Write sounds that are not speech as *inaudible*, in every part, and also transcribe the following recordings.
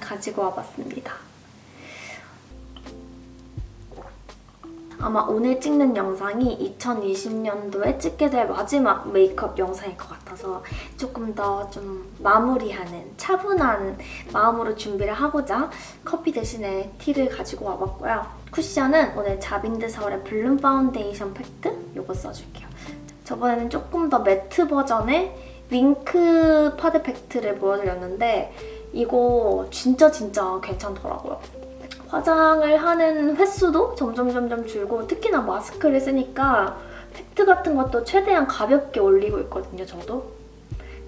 가지고 와봤습니다. 아마 오늘 찍는 영상이 2020년도에 찍게 될 마지막 메이크업 영상일 것 같아서 조금 더 좀 마무리하는 차분한 마음으로 준비를 하고자 커피 대신에 tea를 가지고 와봤고요. 쿠션은 오늘 자빈드 서울의 블룸 파운데이션 팩트 이거 써줄게요. 저번에는 조금 더 matte 버전의 윙크 파데 팩트를 보여드렸는데 이거 진짜 진짜 괜찮더라고요. 화장을 하는 횟수도 점점 점점 줄고 특히나 마스크를 쓰니까 팩트 같은 것도 최대한 가볍게 올리고 있거든요, 저도.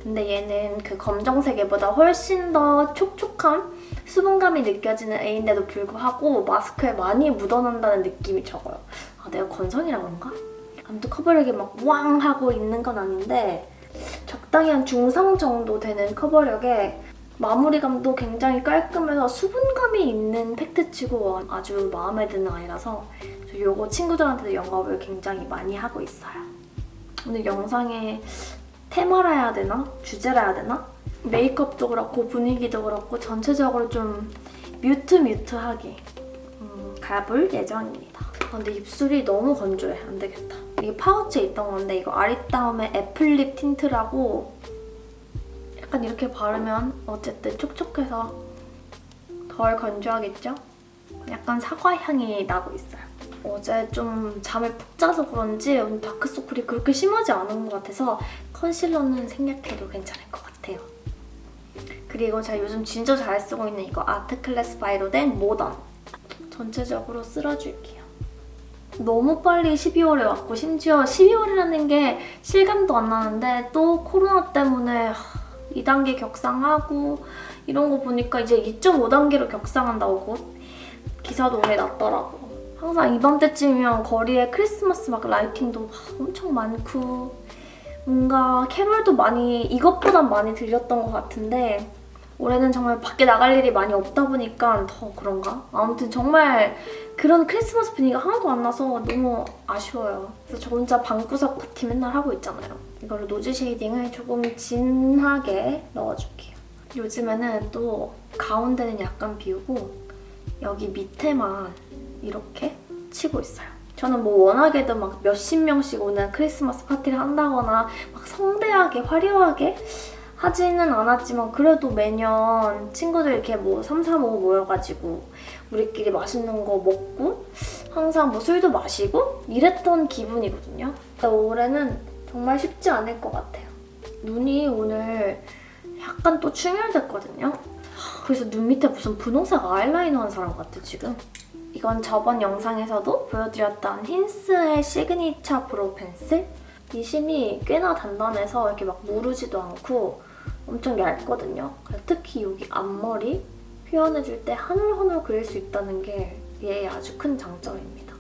근데 얘는 그 검정색에보다 훨씬 더 촉촉함, 수분감이 느껴지는 애인데도 불구하고 마스크에 많이 묻어난다는 느낌이 적어요. 아, 내가 건성이라 그런가? 아무튼 커버력이 막 왕 하고 있는 건 아닌데 적당히 한 중상 정도 되는 커버력에 마무리감도 굉장히 깔끔해서 수분감이 있는 팩트치고 아주 마음에 드는 아이라서 이거 친구들한테도 영업을 굉장히 많이 하고 있어요. 오늘 영상에 테마라 해야 되나? 주제라 해야 되나? 메이크업도 그렇고 분위기도 그렇고 전체적으로 좀 뮤트뮤트하게 음, 가볼 예정입니다. 아, 근데 입술이 너무 건조해. 안 되겠다. 이게 파우치에 있던 건데 이거 아리따움의 애플립 틴트라고 약간 이렇게 바르면 어쨌든 촉촉해서 덜 건조하겠죠? 약간 사과 향이 나고 있어요. 어제 좀 잠을 푹 자서 그런지 오늘 다크서클이 그렇게 심하지 않은 것 같아서 컨실러는 생략해도 괜찮을 것 같아요. 그리고 제가 요즘 진짜 잘 쓰고 있는 이거 아트클래스 바이로 된 모던 전체적으로 쓸어줄게요. 너무 빨리 12월에 왔고 심지어 12월이라는 게 실감도 안 나는데 또 코로나 때문에 2단계 격상하고 이런 거 보니까 이제 2.5단계로 격상한다고 곧 기사도 오늘 났더라고. 항상 이맘때쯤이면 거리에 크리스마스 막 라이팅도 엄청 많고 뭔가 캐롤도 많이 이것보단 많이 들렸던 것 같은데 올해는 정말 밖에 나갈 일이 많이 없다 보니까 더 그런가? 아무튼 정말 그런 크리스마스 분위기가 하나도 안 나서 너무 아쉬워요. 그래서 저 혼자 방구석 파티 맨날 하고 있잖아요. 이걸로 nose shading을 조금 진하게 넣어줄게요. 요즘에는 또 가운데는 약간 비우고 여기 밑에만 이렇게 치고 있어요. 저는 뭐 워낙에도 막 몇십 명씩 오는 크리스마스 파티를 한다거나 막 성대하게 화려하게 하지는 않았지만 그래도 매년 친구들 이렇게 뭐 3, 4, 5 모여가지고 우리끼리 맛있는 거 먹고 항상 뭐 술도 마시고 이랬던 기분이거든요. 올해는 정말 쉽지 않을 것 같아요. 눈이 오늘 약간 또 충혈됐거든요. 그래서 눈 밑에 무슨 분홍색 아이라이너 한 사람 같아 지금. 이건 저번 영상에서도 보여드렸던 힌스의 시그니처 브로우 펜슬? 이 심이 꽤나 단단해서 이렇게 막 무르지도 않고 엄청 얇거든요. 특히 여기 앞머리 표현해줄 때 하늘하늘 그릴 수 있다는 게 얘의 아주 큰 장점입니다.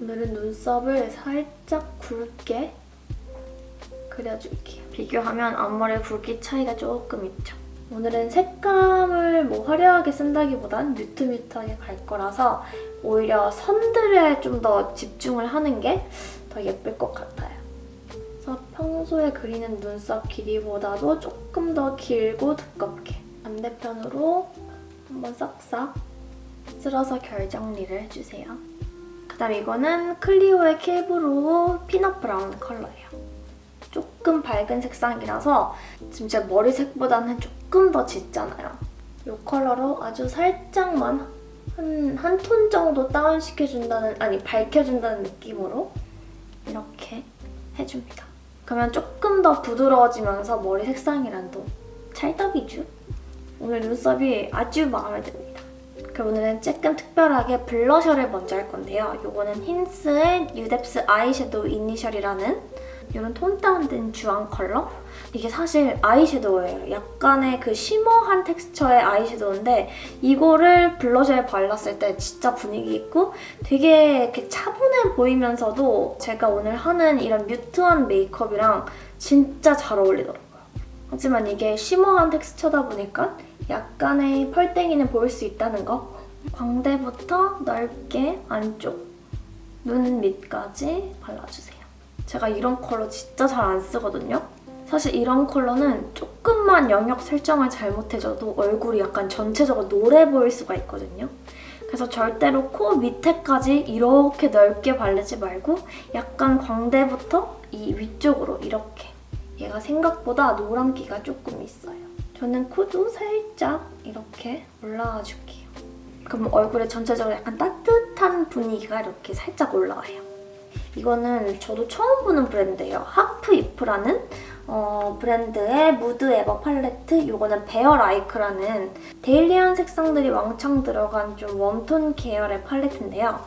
오늘은 눈썹을 살짝 굵게 그려줄게요. 비교하면 앞머리 굵기 차이가 조금 있죠. 오늘은 색감을 뭐 화려하게 쓴다기보단 mute mute하게 갈 거라서 오히려 선들에 좀 더 집중을 하는 게 더 예쁠 것 같아요. 그래서 평소에 그리는 눈썹 길이보다도 조금 더 길고 두껍게 반대편으로 한번 싹싹 쓸어서 결정리를 해주세요. 그 다음 이거는 클리오의 킬브로우 peanut brown 컬러예요. 조금 밝은 색상이라서 지금 제 머리색보다는 조금 더 짙잖아요. 이 컬러로 아주 살짝만 한 한 톤 정도 다운시켜준다는, 아니 밝혀준다는 느낌으로 이렇게 해줍니다. 그러면 조금 더 부드러워지면서 머리 색상이랑 또 찰떡이죠? 오늘 눈썹이 아주 마음에 듭니다. 그럼 오늘은 조금 특별하게 블러셔를 먼저 할 건데요. 이거는 힌스의 뉴뎁스 아이섀도우 이니셜이라는 이런 톤 다운된 주황 컬러? 이게 사실 아이섀도우예요. 약간의 그 쉬머한 텍스처의 아이섀도우인데 이거를 블러셔에 발랐을 때 진짜 분위기 있고 되게 이렇게 차분해 보이면서도 제가 오늘 하는 이런 뮤트한 메이크업이랑 진짜 잘 어울리더라고요. 하지만 이게 쉬머한 텍스처다 보니까 약간의 펄땡이는 보일 수 있다는 거. 광대부터 넓게 안쪽 눈 밑까지 발라주세요. 제가 이런 컬러 진짜 잘 안 쓰거든요. 사실 이런 컬러는 조금만 영역 설정을 잘못해줘도 얼굴이 약간 전체적으로 노래 보일 수가 있거든요. 그래서 절대로 코 밑에까지 이렇게 넓게 바르지 말고 약간 광대부터 이 위쪽으로 이렇게 얘가 생각보다 노란기가 조금 있어요. 저는 코도 살짝 이렇게 올라와 줄게요. 그럼 얼굴에 전체적으로 약간 따뜻한 분위기가 이렇게 살짝 올라와요. 이거는 저도 처음 보는 브랜드예요. 하프 이프라는 어, 브랜드의 무드 에버 팔레트 이거는 베어 라이크라는 daily한 색상들이 왕창 들어간 좀 warm tone 계열의 팔레트인데요.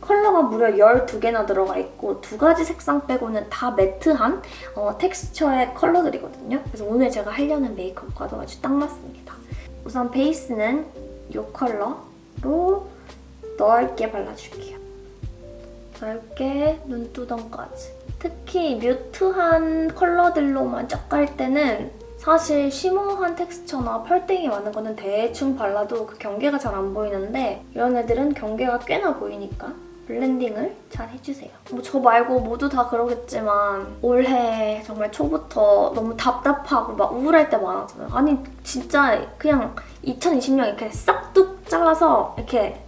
컬러가 무려 12개나 들어가 있고 두 가지 색상 빼고는 다 matte한 어, 텍스처의 컬러들이거든요. 그래서 오늘 제가 하려는 메이크업과도 아주 딱 맞습니다. 우선 베이스는 이 컬러로 넓게 발라줄게요. 넓게 눈두덩까지. 특히 mute한 컬러들로만 쫙 갈 때는 사실 shimmer한 텍스처나 펄땡이 많은 거는 대충 발라도 그 경계가 잘 안 보이는데 이런 애들은 경계가 꽤나 보이니까 blending을 잘 해주세요. 뭐 저 말고 모두 다 그러겠지만 올해 정말 초부터 너무 답답하고 막 우울할 때 많았잖아요. 아니 진짜 그냥 2020년 이렇게 싹둑 잘라서 이렇게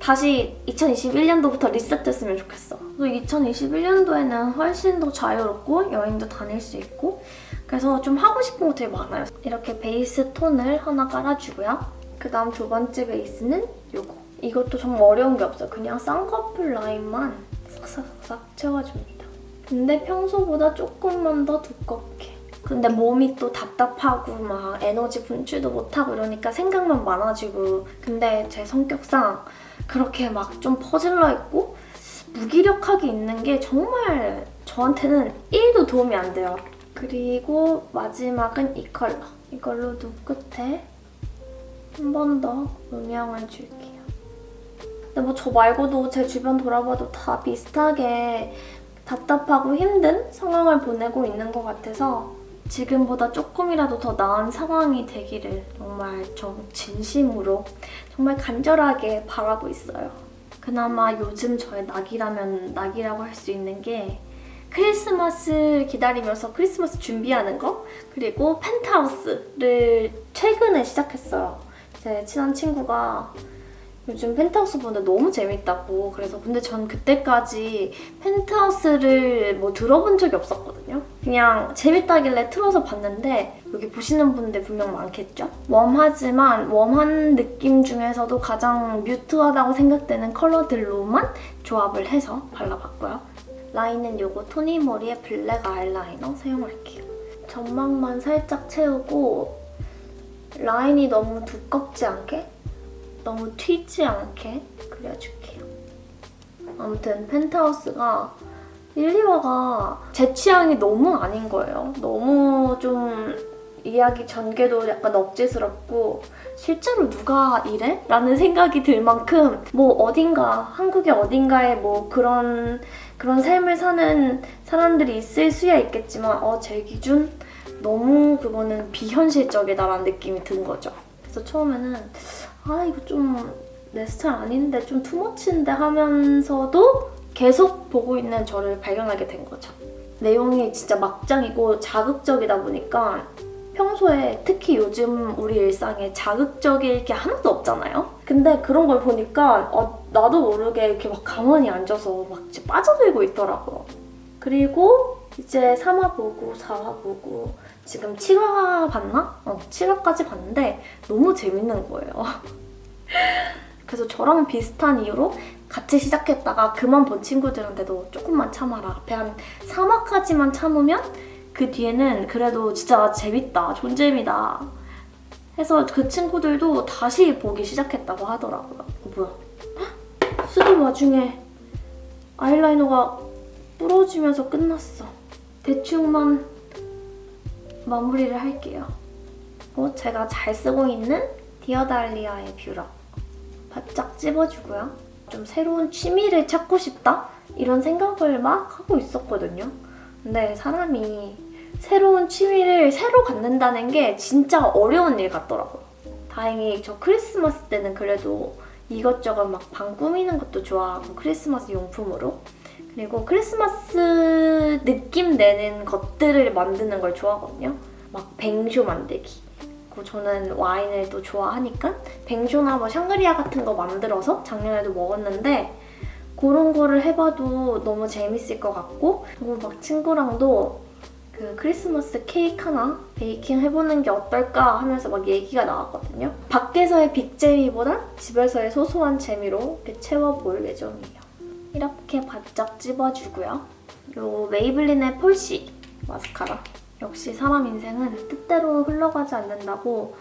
다시 2021년도부터 리셋됐으면 좋겠어. 2021년도에는 훨씬 더 자유롭고 여행도 다닐 수 있고 그래서 좀 하고 싶은 거 되게 많아요. 이렇게 베이스 톤을 하나 깔아주고요. 그 다음 두 번째 베이스는 이거. 이것도 정말 어려운 게 없어요. 그냥 쌍꺼풀 라인만 싹싹싹 채워줍니다. 근데 평소보다 조금만 더 두껍게. 근데 몸이 또 답답하고 막 에너지 분출도 못하고 이러니까 생각만 많아지고 근데 제 성격상 그렇게 막 좀 퍼질러 있고 무기력하게 있는 게 정말 저한테는 1도 도움이 안 돼요. 그리고 마지막은 이 컬러. 이걸로 눈 끝에 한 번 더 음영을 줄게요. 근데 뭐 저 말고도 제 주변 돌아봐도 다 비슷하게 답답하고 힘든 상황을 보내고 있는 것 같아서 지금보다 조금이라도 더 나은 상황이 되기를 정말 좀 진심으로 정말 간절하게 바라고 있어요. 그나마 요즘 저의 낙이라면 낙이라고 할 수 있는 게 크리스마스 기다리면서 크리스마스 준비하는 거 그리고 펜트하우스를 최근에 시작했어요. 제 친한 친구가 요즘 펜트하우스 보는데 너무 재밌다고 그래서 근데 전 그때까지 펜트하우스를 뭐 들어본 적이 없었거든요. 그냥 재밌다길래 틀어서 봤는데 여기 보시는 분들 분명 많겠죠? warm하지만 warm한 느낌 중에서도 가장 mute하다고 생각되는 컬러들로만 조합을 해서 발라봤고요. 라인은 이거 토니모리의 블랙 아이라이너 사용할게요. 점막만 살짝 채우고 라인이 너무 두껍지 않게 너무 튀지 않게 그려줄게요. 아무튼 펜트하우스가 1, 2화가 제 취향이 너무 아닌 거예요. 너무 좀 이야기 전개도 약간 억지스럽고 실제로 누가 이래? 라는 생각이 들 만큼 뭐 어딘가 한국의 어딘가에 뭐 그런 그런 삶을 사는 사람들이 있을 수야 있겠지만 어, 제 기준 너무 그거는 비현실적이다라는 느낌이 든 거죠. 그래서 처음에는 아 이거 좀 내 스타일 아닌데 좀 투머치인데 하면서도 계속 보고 있는 저를 발견하게 된 거죠. 내용이 진짜 막장이고 자극적이다 보니까 평소에 특히 요즘 우리 일상에 자극적일 게 하나도 없잖아요? 근데 그런 걸 보니까 어, 나도 모르게 이렇게 막 가만히 앉아서 막 빠져들고 있더라고요. 그리고 이제 3화 보고 4화 보고 지금 7화 봤나? 어, 7화까지 봤는데 너무 재밌는 거예요. *laughs* 그래서 저랑 비슷한 이유로 같이 시작했다가 그만 본 친구들한테도 조금만 참아라. 앞에 한 3화까지만 참으면 그 뒤에는 그래도 진짜 재밌다, 존재미다 해서 그 친구들도 다시 보기 시작했다고 하더라고요. 어, 뭐야? 쓰던 와중에 아이라이너가 부러지면서 끝났어. 대충만 마무리를 할게요. 어, 제가 잘 쓰고 있는 디어달리아의 뷰러. 바짝 찝어주고요. 좀 새로운 취미를 찾고 싶다? 이런 생각을 막 하고 있었거든요. 근데 사람이 새로운 취미를 새로 갖는다는 게 진짜 어려운 일 같더라고요. 다행히 저 크리스마스 때는 그래도 이것저것 막 방 꾸미는 것도 좋아하고 크리스마스 용품으로 그리고 크리스마스 느낌 내는 것들을 만드는 걸 좋아하거든요. 막 뱅쇼 만들기. 그리고 저는 와인을 또 좋아하니까 뱅쇼나 뭐 샹그리아 같은 거 만들어서 작년에도 먹었는데 그런 거를 해봐도 너무 재밌을 것 같고 그리고 막 친구랑도 그 크리스마스 케이크 하나 베이킹 해보는 게 어떨까 하면서 막 얘기가 나왔거든요. 밖에서의 빅재미보다 집에서의 소소한 재미로 이렇게 채워볼 예정이에요. 이렇게 바짝 찝어주고요. 요 메이블린의 폴시 마스카라. 역시 사람 인생은 뜻대로 흘러가지 않는다고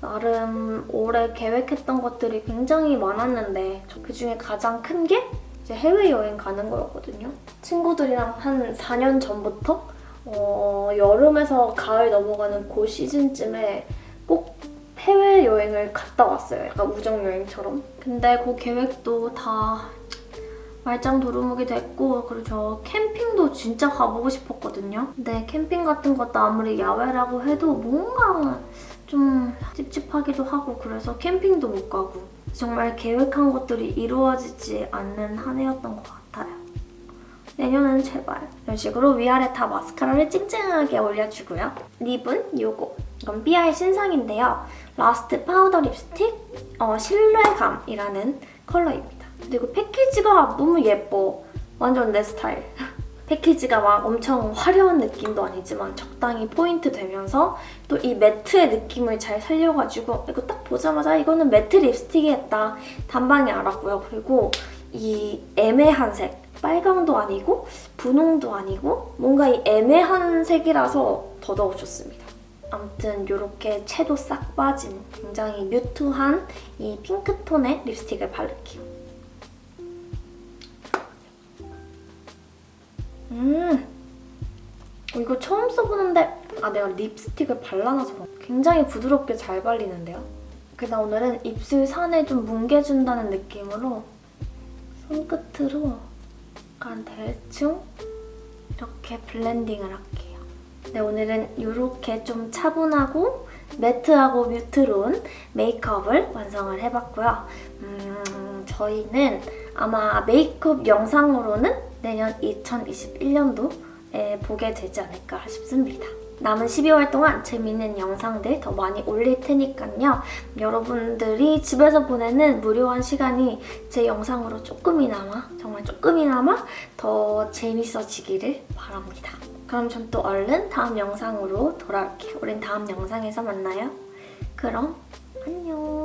나름 올해 계획했던 것들이 굉장히 많았는데 그중에 가장 큰 게 이제 해외여행 가는 거였거든요. 친구들이랑 한 4년 전부터 어, 여름에서 가을 넘어가는 그 시즌쯤에 꼭 해외여행을 갔다 왔어요. 약간 우정여행처럼. 근데 그 계획도 다 말짱 도루묵이 됐고 그리고 저 캠핑도 진짜 가보고 싶었거든요. 근데 캠핑 같은 것도 아무리 야외라고 해도 뭔가 좀 찝찝하기도 하고 그래서 캠핑도 못 가고 정말 계획한 것들이 이루어지지 않는 한 해였던 것 같아요. 내년은 제발 이런 식으로 위아래 다 마스카라를 찡찡하게 올려주고요. 립은 요거 이건 삐아의 신상인데요. 라스트 파우더 립스틱 어, 신뢰감이라는 컬러입니다. 그리고 패키지가 너무 예뻐. 완전 내 스타일. *laughs* 패키지가 막 엄청 화려한 느낌도 아니지만 적당히 포인트 되면서 또 이 matte의 느낌을 잘 살려가지고 이거 딱 보자마자 이거는 matte 립스틱이겠다 단방에 알았고요. 그리고 이 애매한 색 빨강도 아니고 분홍도 아니고 뭔가 이 애매한 색이라서 더더욱 좋습니다. 아무튼 이렇게 채도 싹 빠진 굉장히 뮤트한 이 핑크톤의 립스틱을 바를게요. 음, 어, 이거 처음 써보는데 아 내가 립스틱을 발라놔서? 굉장히 부드럽게 잘 발리는데요? 그래서 오늘은 입술 산을 좀 뭉개준다는 느낌으로 손끝으로 약간 대충 이렇게 블렌딩을 할게요. 네, 오늘은 이렇게 좀 차분하고 매트하고 뮤트로운 메이크업을 완성을 해봤고요. 음, 저희는 아마 메이크업 영상으로는 내년 2021년도에 보게 되지 않을까 싶습니다. 남은 12월 동안 재밌는 영상들 더 많이 올릴 테니까요. 여러분들이 집에서 보내는 무료한 시간이 제 영상으로 조금이나마, 정말 조금이나마 더 재밌어지기를 바랍니다. 그럼 전 또 얼른 다음 영상으로 돌아올게요. 우린 다음 영상에서 만나요. 그럼 안녕.